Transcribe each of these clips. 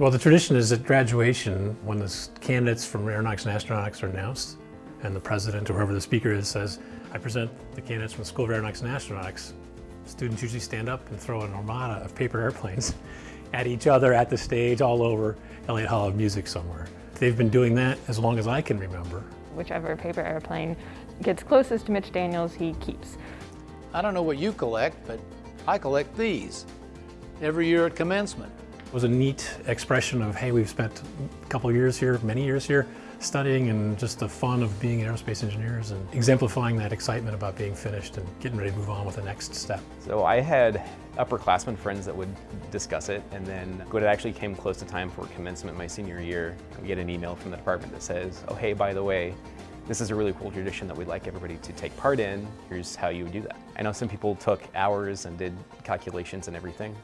Well, the tradition is at graduation, when the candidates from aeronautics and astronautics are announced, and the president or whoever the speaker is says, I present the candidates from the School of Aeronautics and Astronautics, students usually stand up and throw an armada of paper airplanes at each other, at the stage, all over Elliott Hall of Music somewhere. They've been doing that as long as I can remember. Whichever paper airplane gets closest to Mitch Daniels, he keeps. I don't know what you collect, but I collect these every year at commencement. It was a neat expression of, hey, we've spent a couple years here, many years here, studying and just the fun of being aerospace engineers and exemplifying that excitement about being finished and getting ready to move on with the next step. So I had upperclassmen friends that would discuss it and then when it actually came close to time for commencement my senior year, we get an email from the department that says, oh hey, by the way, this is a really cool tradition that we'd like everybody to take part in. Here's how you would do that. I know some people took hours and did calculations and everything.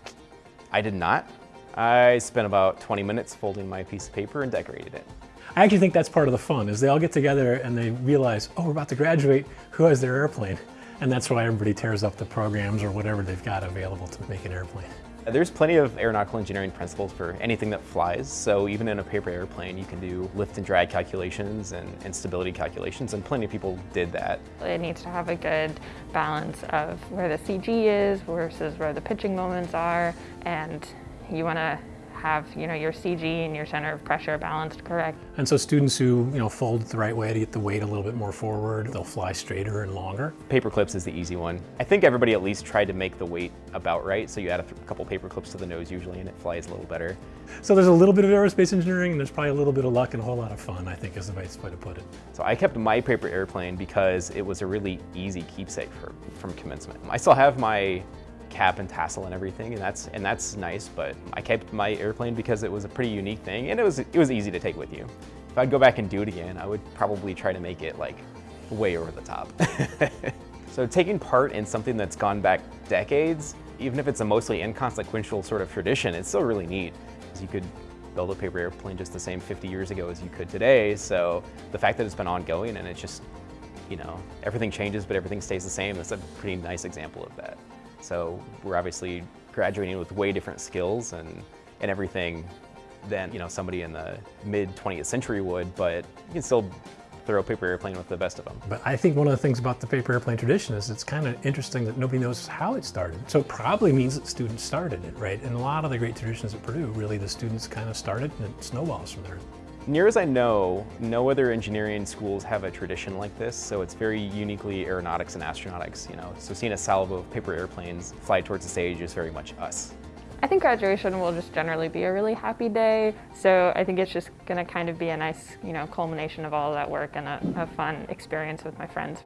I did not. I spent about 20 minutes folding my piece of paper and decorated it. I actually think that's part of the fun, is they all get together and they realize, oh, we're about to graduate, who has their airplane? And that's why everybody tears up the programs or whatever they've got available to make an airplane. There's plenty of aeronautical engineering principles for anything that flies, so even in a paper airplane you can do lift and drag calculations and, and stability calculations, and plenty of people did that. It needs to have a good balance of where the CG is versus where the pitching moments are, and you want to have you know your CG and your center of pressure balanced correct. And so students who you know fold the right way to get the weight a little bit more forward, they'll fly straighter and longer. Paper clips is the easy one. I think everybody at least tried to make the weight about right, so you add a couple paper clips to the nose usually and it flies a little better. So there's a little bit of aerospace engineering and there's probably a little bit of luck and a whole lot of fun, I think is the best way to put it. So I kept my paper airplane because it was a really easy keepsake for, from commencement. I still have my cap and tassel and everything, and that's and that's nice. But I kept my airplane because it was a pretty unique thing, and it was it was easy to take with you. If I'd go back and do it again, I would probably try to make it like way over the top. so taking part in something that's gone back decades, even if it's a mostly inconsequential sort of tradition, it's still really neat. Because you could build a paper airplane just the same 50 years ago as you could today. So the fact that it's been ongoing and it's just, you know, everything changes, but everything stays the same, that's a pretty nice example of that. So we're obviously graduating with way different skills and, and everything than you know somebody in the mid 20th century would, but you can still throw a paper airplane with the best of them. But I think one of the things about the paper airplane tradition is it's kind of interesting that nobody knows how it started. So it probably means that students started it, right? And a lot of the great traditions at Purdue, really the students kind of started and it snowballs from there. Near as I know, no other engineering schools have a tradition like this, so it's very uniquely aeronautics and astronautics, you know. So seeing a salvo of paper airplanes fly towards the stage is very much us. I think graduation will just generally be a really happy day, so I think it's just going to kind of be a nice, you know, culmination of all that work and a, a fun experience with my friends.